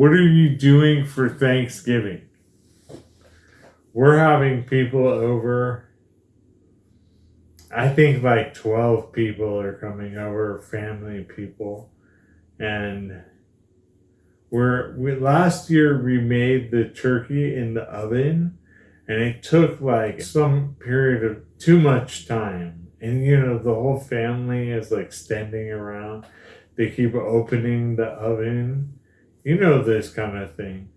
What are you doing for Thanksgiving? We're having people over. I think like 12 people are coming over, family people. And we're we last year we made the turkey in the oven and it took like some period of too much time. And you know, the whole family is like standing around. They keep opening the oven. You know this kind of thing.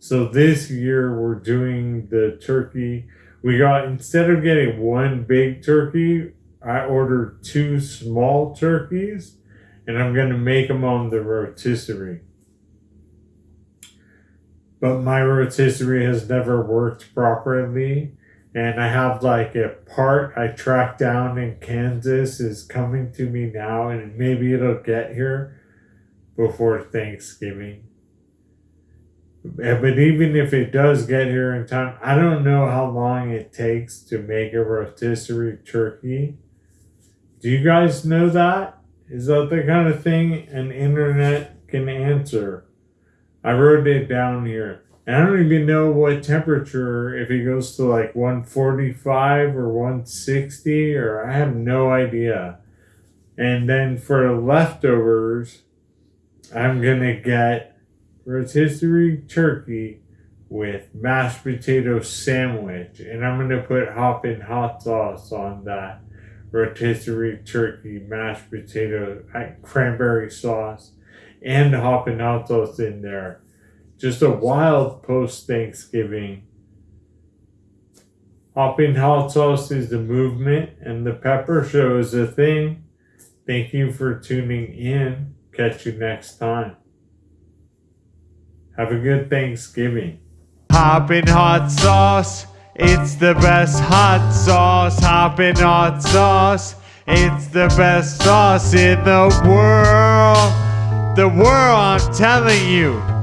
So this year we're doing the turkey. We got instead of getting one big turkey, I ordered two small turkeys and I'm going to make them on the rotisserie. But my rotisserie has never worked properly. And I have like a part I tracked down in Kansas is coming to me now, and maybe it'll get here before Thanksgiving. But even if it does get here in time, I don't know how long it takes to make a rotisserie turkey. Do you guys know that? Is that the kind of thing an internet can answer? I wrote it down here. And I don't even know what temperature, if it goes to like 145 or 160, or I have no idea. And then for leftovers, I'm to get rotisserie turkey with mashed potato sandwich. And I'm to put hoppin' hot sauce on that rotisserie turkey, mashed potato, uh, cranberry sauce, and hoppin' hot sauce in there. Just a wild post Thanksgiving. Hoppin' hot sauce is the movement, and the pepper show is the thing. Thank you for tuning in. Catch you next time. Have a good Thanksgiving. Hoppin' hot sauce, it's the best hot sauce. Hoppin' hot sauce, it's the best sauce in the world. The world, I'm telling you.